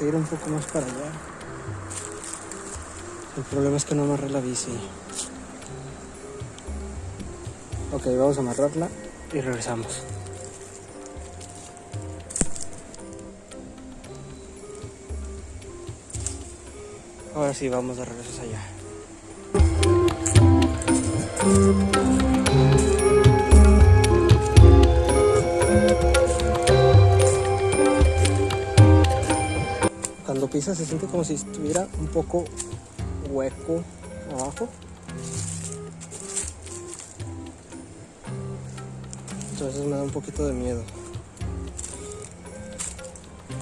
vamos para allá. El problema es que no amarré la bici. Ok, vamos a amarrarla y regresamos. Ahora sí, vamos de regreso allá. Pisas se siente como si estuviera un poco hueco abajo. Entonces me da un poquito de miedo.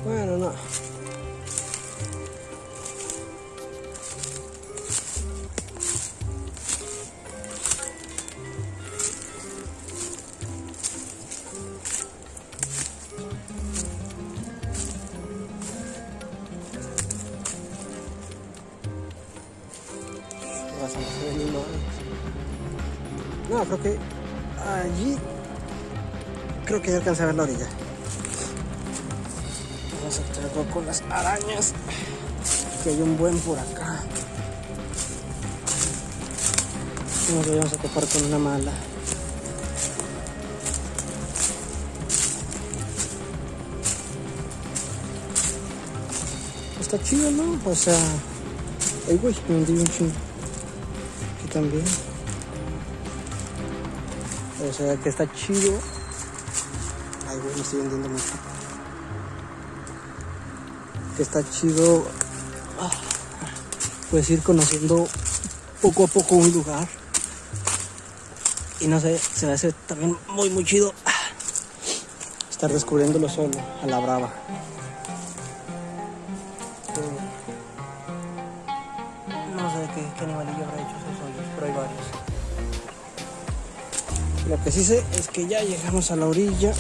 Bueno, no. No, creo que allí creo que ya alcancé a ver la orilla. Vamos a traerlo con las arañas. Que hay un buen por acá. Nos vamos a topar con una mala. Está chido, ¿no? O sea... Ay, güey, me hundí un chingo. Aquí también. O sea, que está chido. Ay, güey, me estoy vendiendo mucho. Que está chido. Ah, puedes ir conociendo poco a poco un lugar. Y no sé, se me hace también muy, muy chido ah, estar descubriéndolo solo, a la brava. Lo que sí sé es que ya llegamos a la orilla.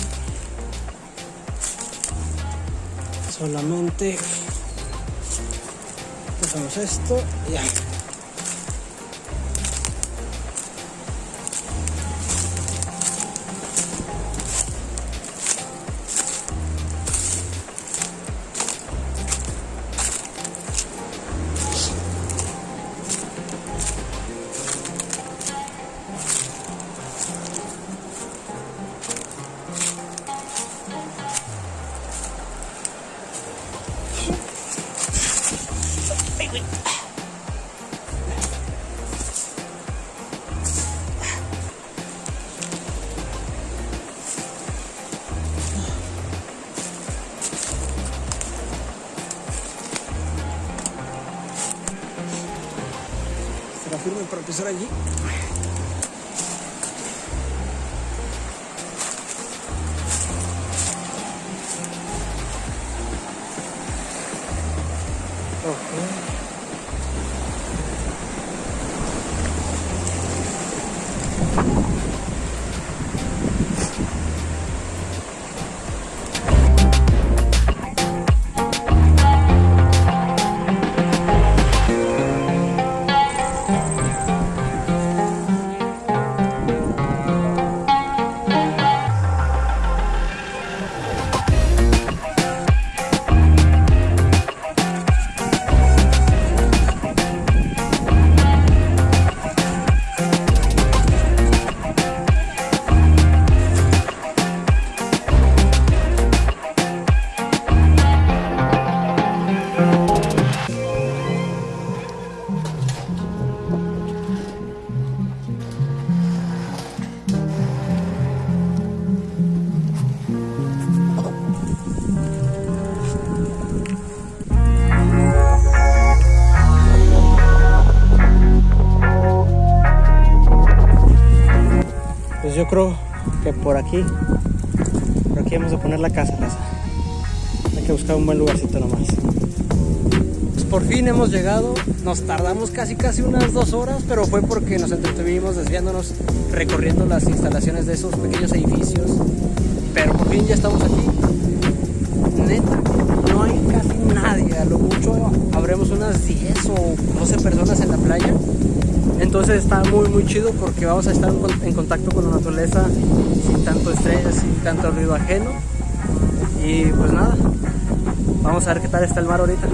Solamente hacemos esto y ya. Firme para empezar allí? Okay. Creo que por aquí, por aquí vamos a poner la casa, raza. Hay que buscar un buen lugarcito nomás. Pues por fin hemos llegado, nos tardamos casi casi unas dos horas, pero fue porque nos entretuvimos desviándonos, recorriendo las instalaciones de esos pequeños edificios. Pero por fin ya estamos aquí. Neta, no hay casi nadie, a lo mucho habremos unas 10 o 12 personas en la playa. Entonces está muy muy chido porque vamos a estar en contacto con la naturaleza sin tanto estrés, sin tanto ruido ajeno. Y pues nada, vamos a ver qué tal está el mar ahorita.